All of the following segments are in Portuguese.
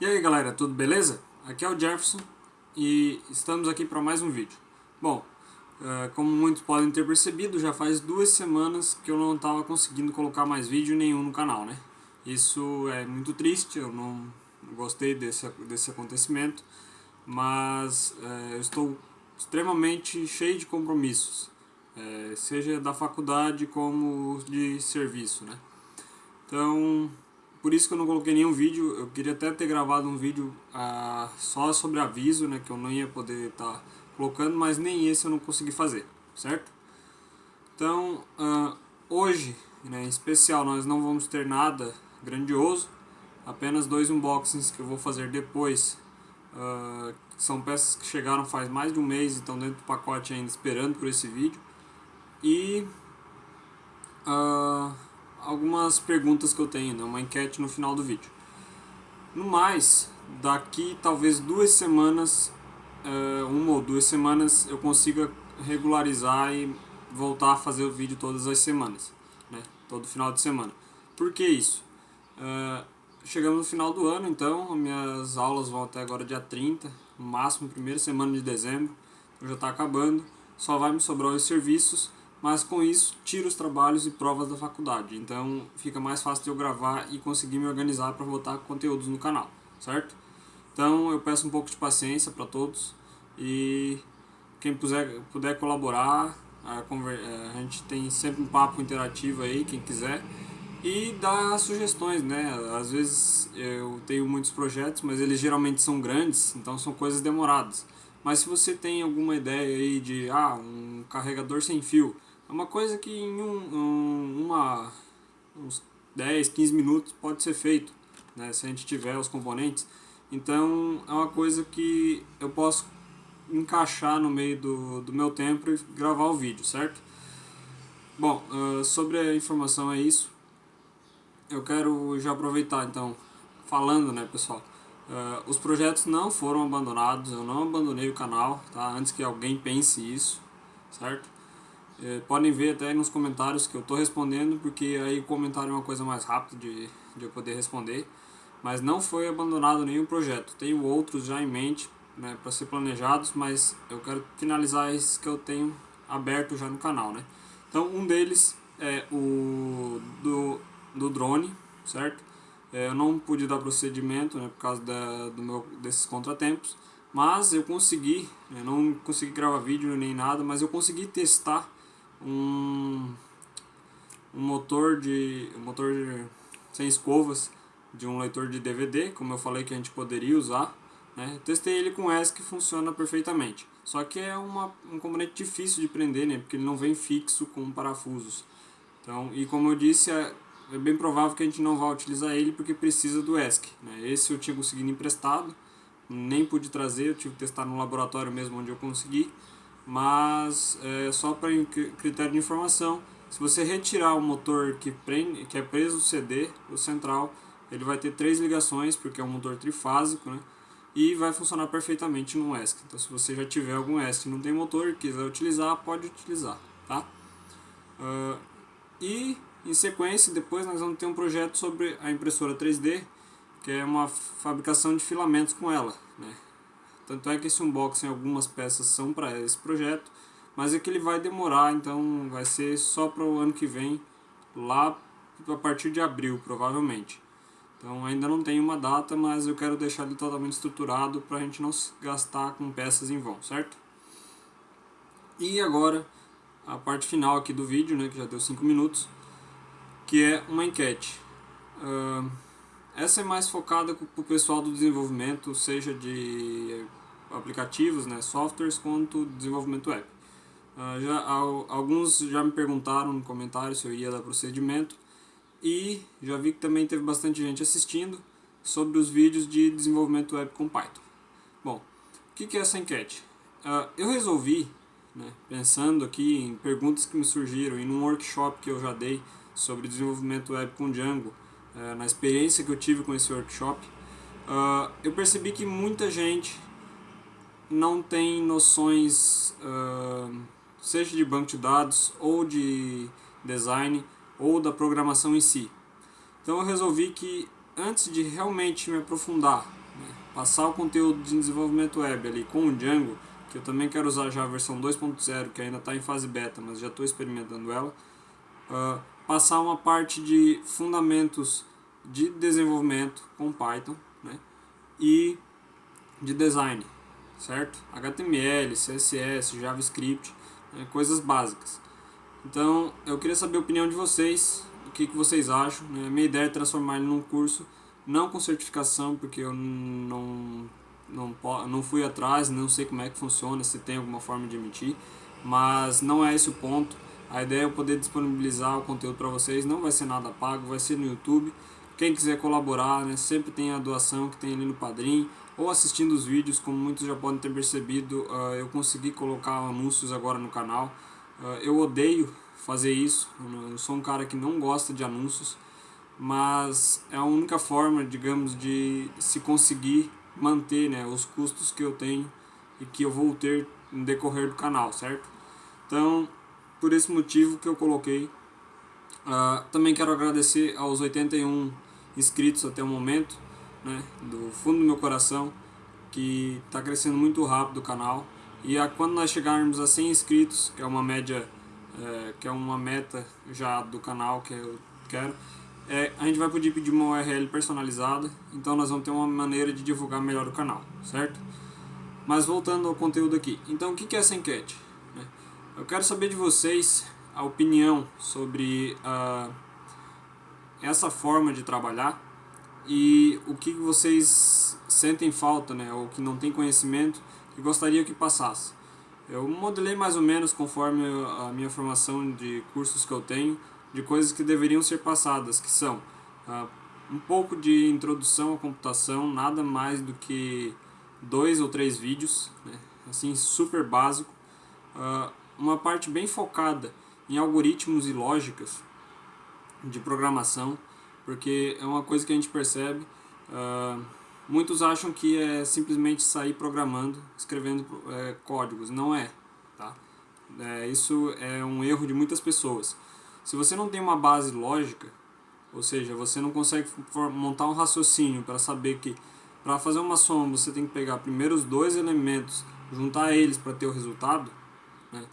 E aí galera, tudo beleza? Aqui é o Jefferson e estamos aqui para mais um vídeo. Bom, é, como muitos podem ter percebido, já faz duas semanas que eu não estava conseguindo colocar mais vídeo nenhum no canal, né? Isso é muito triste, eu não gostei desse, desse acontecimento, mas é, eu estou extremamente cheio de compromissos, é, seja da faculdade como de serviço, né? Então, por isso que eu não coloquei nenhum vídeo, eu queria até ter gravado um vídeo ah, só sobre aviso, né, que eu não ia poder estar tá colocando, mas nem esse eu não consegui fazer, certo? Então, ah, hoje, né, em especial, nós não vamos ter nada grandioso, apenas dois unboxings que eu vou fazer depois, ah, são peças que chegaram faz mais de um mês, então dentro do pacote ainda esperando por esse vídeo, e... Uh, algumas perguntas que eu tenho, né? uma enquete no final do vídeo. No mais, daqui talvez duas semanas, uh, uma ou duas semanas, eu consiga regularizar e voltar a fazer o vídeo todas as semanas, né? todo final de semana. Por que isso? Uh, chegamos no final do ano, então minhas aulas vão até agora dia 30, no máximo primeira semana de dezembro, então já está acabando, só vai me sobrar os serviços, mas com isso tiro os trabalhos e provas da faculdade, então fica mais fácil de eu gravar e conseguir me organizar para botar conteúdos no canal, certo? Então eu peço um pouco de paciência para todos e quem puder, puder colaborar, a, é, a gente tem sempre um papo interativo aí, quem quiser, e dar sugestões, né? Às vezes eu tenho muitos projetos, mas eles geralmente são grandes, então são coisas demoradas. Mas se você tem alguma ideia aí de ah, um carregador sem fio, uma coisa que em um, um, uma, uns 10, 15 minutos pode ser feito, né, se a gente tiver os componentes. Então é uma coisa que eu posso encaixar no meio do, do meu tempo e gravar o vídeo, certo? Bom, uh, sobre a informação é isso. Eu quero já aproveitar então, falando né pessoal, uh, os projetos não foram abandonados, eu não abandonei o canal, tá? Antes que alguém pense isso, certo? É, podem ver até nos comentários que eu estou respondendo, porque aí o comentário é uma coisa mais rápida de, de eu poder responder. Mas não foi abandonado nenhum projeto. Tenho outros já em mente né, para ser planejados, mas eu quero finalizar esses que eu tenho aberto já no canal. Né? Então um deles é o do, do drone, certo? É, eu não pude dar procedimento né, por causa da, do meu, desses contratempos, mas eu consegui, eu não consegui gravar vídeo nem nada, mas eu consegui testar um, um motor de um motor de, sem escovas de um leitor de DVD, como eu falei que a gente poderia usar. Né? Testei ele com ESC que funciona perfeitamente. Só que é uma, um componente difícil de prender, né? porque ele não vem fixo com parafusos. Então, e como eu disse, é, é bem provável que a gente não vá utilizar ele porque precisa do ESC. Né? Esse eu tinha conseguido emprestado, nem pude trazer, eu tive que testar no laboratório mesmo onde eu consegui mas é, só para critério de informação, se você retirar o motor que, prende, que é preso o CD, o central, ele vai ter três ligações, porque é um motor trifásico, né? E vai funcionar perfeitamente no ESC. Então se você já tiver algum ESC e não tem motor e quiser utilizar, pode utilizar, tá? Uh, e em sequência, depois nós vamos ter um projeto sobre a impressora 3D, que é uma fabricação de filamentos com ela, né? Tanto é que esse unboxing, algumas peças são para esse projeto, mas é que ele vai demorar, então vai ser só para o ano que vem, lá a partir de abril, provavelmente. Então ainda não tem uma data, mas eu quero deixar ele totalmente estruturado para a gente não gastar com peças em vão, certo? E agora, a parte final aqui do vídeo, né, que já deu 5 minutos, que é uma enquete. Uh, essa é mais focada para o pessoal do desenvolvimento, seja de aplicativos, né, softwares, quanto desenvolvimento web. Uh, já, alguns já me perguntaram no comentário se eu ia dar procedimento e já vi que também teve bastante gente assistindo sobre os vídeos de desenvolvimento web com Python. Bom, o que, que é essa enquete? Uh, eu resolvi, né, pensando aqui em perguntas que me surgiram e num workshop que eu já dei sobre desenvolvimento web com Django, é, na experiência que eu tive com esse workshop, uh, eu percebi que muita gente não tem noções, uh, seja de banco de dados, ou de design, ou da programação em si. Então eu resolvi que antes de realmente me aprofundar passar o conteúdo de desenvolvimento web ali com o Django, que eu também quero usar já a versão 2.0, que ainda está em fase beta, mas já estou experimentando ela, uh, passar uma parte de fundamentos de desenvolvimento com Python né, e de design, certo? HTML, CSS, JavaScript, né, coisas básicas. Então, eu queria saber a opinião de vocês, o que, que vocês acham. Né? Minha ideia é transformar ele num curso, não com certificação, porque eu não, não, não fui atrás, não sei como é que funciona, se tem alguma forma de emitir, mas não é esse o ponto. A ideia é eu poder disponibilizar o conteúdo para vocês, não vai ser nada pago, vai ser no YouTube. Quem quiser colaborar, né, sempre tem a doação que tem ali no Padrim, ou assistindo os vídeos, como muitos já podem ter percebido, uh, eu consegui colocar anúncios agora no canal. Uh, eu odeio fazer isso, eu sou um cara que não gosta de anúncios, mas é a única forma, digamos, de se conseguir manter né, os custos que eu tenho e que eu vou ter no decorrer do canal, certo? Então, por esse motivo que eu coloquei. Uh, também quero agradecer aos 81 inscritos até o momento, né, do fundo do meu coração, que está crescendo muito rápido o canal. E a, quando nós chegarmos a 100 inscritos, que é uma média, é, que é uma meta já do canal que eu quero, é, a gente vai poder pedir uma URL personalizada, então nós vamos ter uma maneira de divulgar melhor o canal, certo? Mas voltando ao conteúdo aqui, então o que é essa enquete? Eu quero saber de vocês a opinião sobre uh, essa forma de trabalhar e o que vocês sentem falta, né, ou que não tem conhecimento que gostaria que passasse. Eu modelei mais ou menos conforme a minha formação de cursos que eu tenho, de coisas que deveriam ser passadas, que são uh, um pouco de introdução à computação, nada mais do que dois ou três vídeos, né, assim super básico, uh, uma parte bem focada em algoritmos e lógicas de programação, porque é uma coisa que a gente percebe. Uh, muitos acham que é simplesmente sair programando, escrevendo é, códigos. Não é. Tá? É, isso é um erro de muitas pessoas. Se você não tem uma base lógica, ou seja, você não consegue montar um raciocínio para saber que para fazer uma soma você tem que pegar primeiro os dois elementos, juntar eles para ter o resultado, né?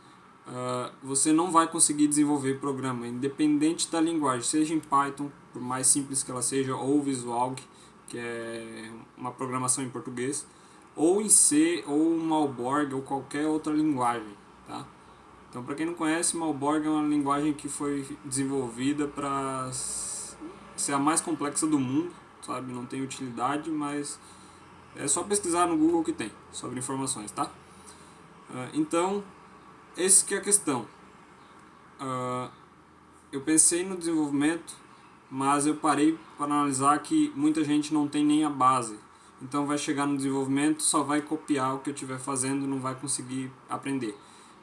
Uh, você não vai conseguir desenvolver programa, independente da linguagem, seja em Python, por mais simples que ela seja, ou Visual, que é uma programação em português, ou em C, ou Malborg, ou qualquer outra linguagem. Tá? Então, para quem não conhece, Malborg é uma linguagem que foi desenvolvida para ser a mais complexa do mundo, sabe? Não tem utilidade, mas é só pesquisar no Google que tem sobre informações, tá? Uh, então, esse que é a questão. Uh, eu pensei no desenvolvimento, mas eu parei para analisar que muita gente não tem nem a base. Então vai chegar no desenvolvimento, só vai copiar o que eu estiver fazendo, não vai conseguir aprender.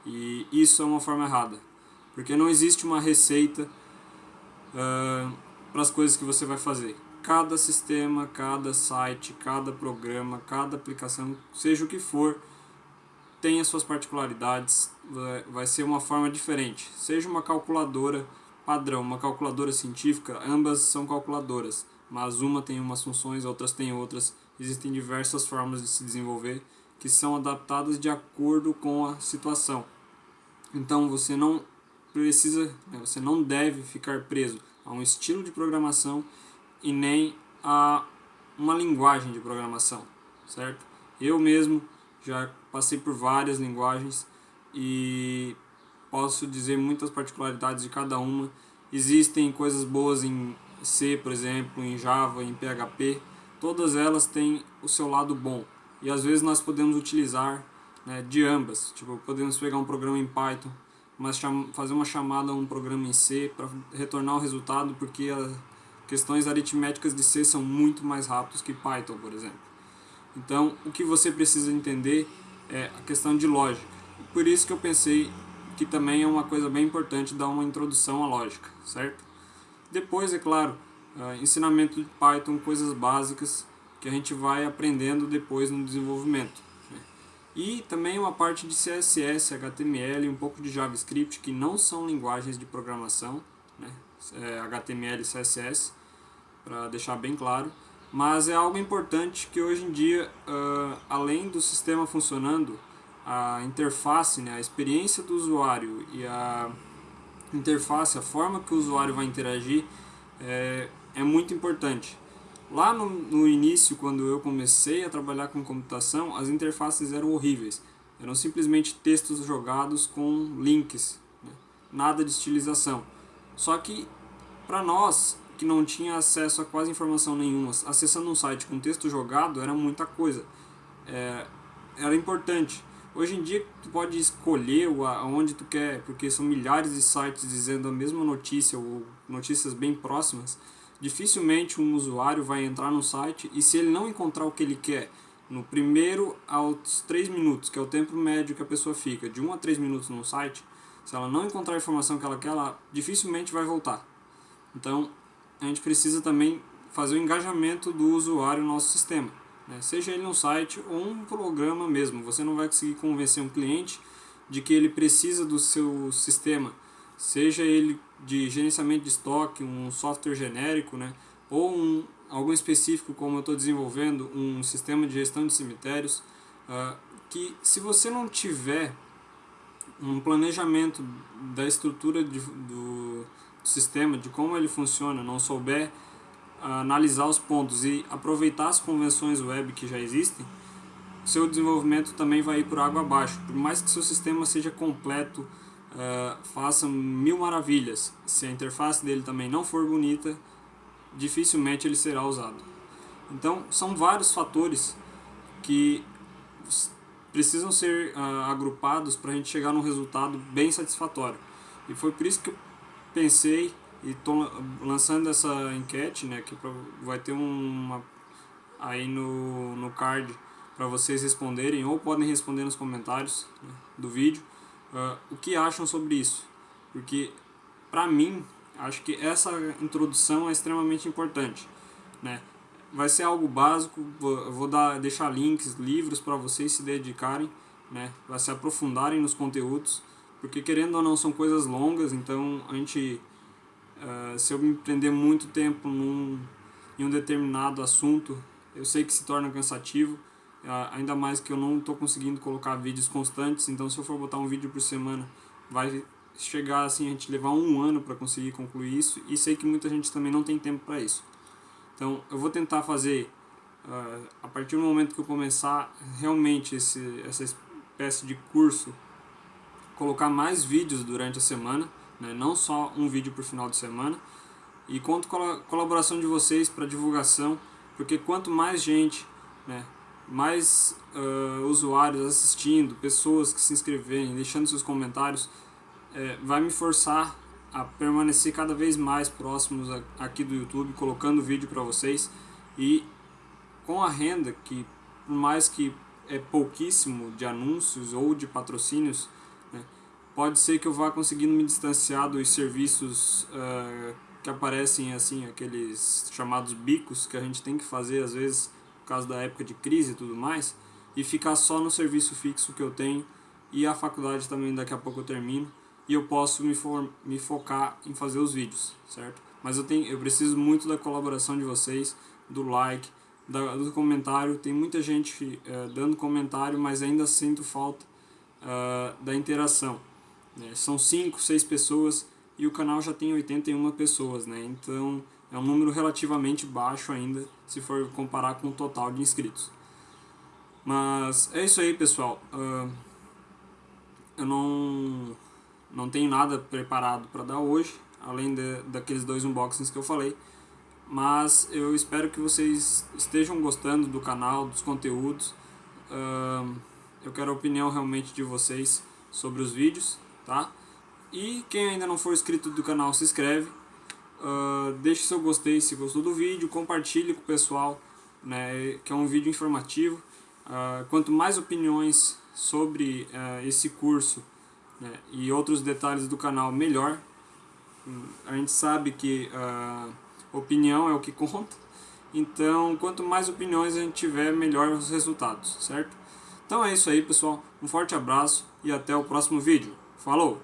E isso é uma forma errada, porque não existe uma receita uh, para as coisas que você vai fazer. Cada sistema, cada site, cada programa, cada aplicação, seja o que for, tem as suas particularidades, vai ser uma forma diferente. Seja uma calculadora padrão, uma calculadora científica, ambas são calculadoras, mas uma tem umas funções, outras tem outras. Existem diversas formas de se desenvolver que são adaptadas de acordo com a situação. Então você não precisa, né, você não deve ficar preso a um estilo de programação e nem a uma linguagem de programação, certo? Eu mesmo já passei por várias linguagens e posso dizer muitas particularidades de cada uma. Existem coisas boas em C, por exemplo, em Java, em PHP, todas elas têm o seu lado bom. E às vezes nós podemos utilizar né, de ambas. Tipo, podemos pegar um programa em Python, mas fazer uma chamada a um programa em C para retornar o resultado, porque as questões aritméticas de C são muito mais rápidas que Python, por exemplo. Então, o que você precisa entender é a questão de lógica. Por isso que eu pensei que também é uma coisa bem importante dar uma introdução à lógica, certo? Depois, é claro, uh, ensinamento de Python, coisas básicas que a gente vai aprendendo depois no desenvolvimento. Né? E também uma parte de CSS, HTML, um pouco de JavaScript, que não são linguagens de programação, né? é, HTML e CSS, para deixar bem claro. Mas é algo importante que hoje em dia, uh, além do sistema funcionando, a interface, né, a experiência do usuário e a interface, a forma que o usuário vai interagir é, é muito importante. Lá no, no início, quando eu comecei a trabalhar com computação, as interfaces eram horríveis. Eram simplesmente textos jogados com links, né? nada de estilização. Só que, para nós, que não tinha acesso a quase informação nenhuma, acessando um site com texto jogado era muita coisa. É, era importante. Hoje em dia tu pode escolher aonde tu quer, porque são milhares de sites dizendo a mesma notícia ou notícias bem próximas. Dificilmente um usuário vai entrar no site e se ele não encontrar o que ele quer no primeiro aos 3 minutos, que é o tempo médio que a pessoa fica, de 1 a 3 minutos no site, se ela não encontrar a informação que ela quer, ela dificilmente vai voltar. Então, a gente precisa também fazer o engajamento do usuário no nosso sistema. Né? Seja ele um site ou um programa mesmo. Você não vai conseguir convencer um cliente de que ele precisa do seu sistema, seja ele de gerenciamento de estoque, um software genérico, né? ou um, algum específico como eu estou desenvolvendo, um sistema de gestão de cemitérios, uh, que se você não tiver um planejamento da estrutura de, do, sistema, de como ele funciona, não souber analisar os pontos e aproveitar as convenções web que já existem, seu desenvolvimento também vai ir por água abaixo. Por mais que seu sistema seja completo, uh, faça mil maravilhas, se a interface dele também não for bonita, dificilmente ele será usado. Então, são vários fatores que precisam ser uh, agrupados para a gente chegar num resultado bem satisfatório. E foi por isso que eu pensei e estou lançando essa enquete, né, que vai ter uma aí no, no card para vocês responderem ou podem responder nos comentários né, do vídeo uh, o que acham sobre isso, porque para mim acho que essa introdução é extremamente importante, né? Vai ser algo básico, vou, vou dar, deixar links, livros para vocês se dedicarem, né? Para se aprofundarem nos conteúdos porque querendo ou não são coisas longas, então a gente, uh, se eu me prender muito tempo num, em um determinado assunto, eu sei que se torna cansativo, uh, ainda mais que eu não estou conseguindo colocar vídeos constantes, então se eu for botar um vídeo por semana, vai chegar assim a gente levar um ano para conseguir concluir isso, e sei que muita gente também não tem tempo para isso. Então eu vou tentar fazer, uh, a partir do momento que eu começar realmente esse, essa espécie de curso colocar mais vídeos durante a semana, né? não só um vídeo por final de semana. E conto com a colaboração de vocês para divulgação, porque quanto mais gente, né, mais uh, usuários assistindo, pessoas que se inscreverem, deixando seus comentários, é, vai me forçar a permanecer cada vez mais próximos aqui do YouTube, colocando vídeo para vocês e com a renda que por mais que é pouquíssimo de anúncios ou de patrocínios, pode ser que eu vá conseguindo me distanciar dos serviços uh, que aparecem assim, aqueles chamados bicos que a gente tem que fazer às vezes por causa da época de crise e tudo mais, e ficar só no serviço fixo que eu tenho e a faculdade também daqui a pouco eu termino e eu posso me, for, me focar em fazer os vídeos, certo? Mas eu, tenho, eu preciso muito da colaboração de vocês, do like, da, do comentário. Tem muita gente uh, dando comentário, mas ainda sinto falta da interação. Né? São 5, 6 pessoas e o canal já tem 81 pessoas, né? então é um número relativamente baixo ainda se for comparar com o total de inscritos. Mas é isso aí pessoal, uh, eu não, não tenho nada preparado para dar hoje, além de, daqueles dois unboxings que eu falei, mas eu espero que vocês estejam gostando do canal, dos conteúdos, uh, eu quero a opinião realmente de vocês sobre os vídeos, tá? E quem ainda não for inscrito do canal, se inscreve, uh, deixe seu gostei se gostou do vídeo, compartilhe com o pessoal, né, que é um vídeo informativo. Uh, quanto mais opiniões sobre uh, esse curso né, e outros detalhes do canal, melhor. A gente sabe que uh, opinião é o que conta, então quanto mais opiniões a gente tiver, melhor os resultados, certo? Então é isso aí pessoal, um forte abraço e até o próximo vídeo. Falou!